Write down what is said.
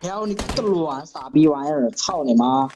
飘你个卵傻逼玩意儿操你妈！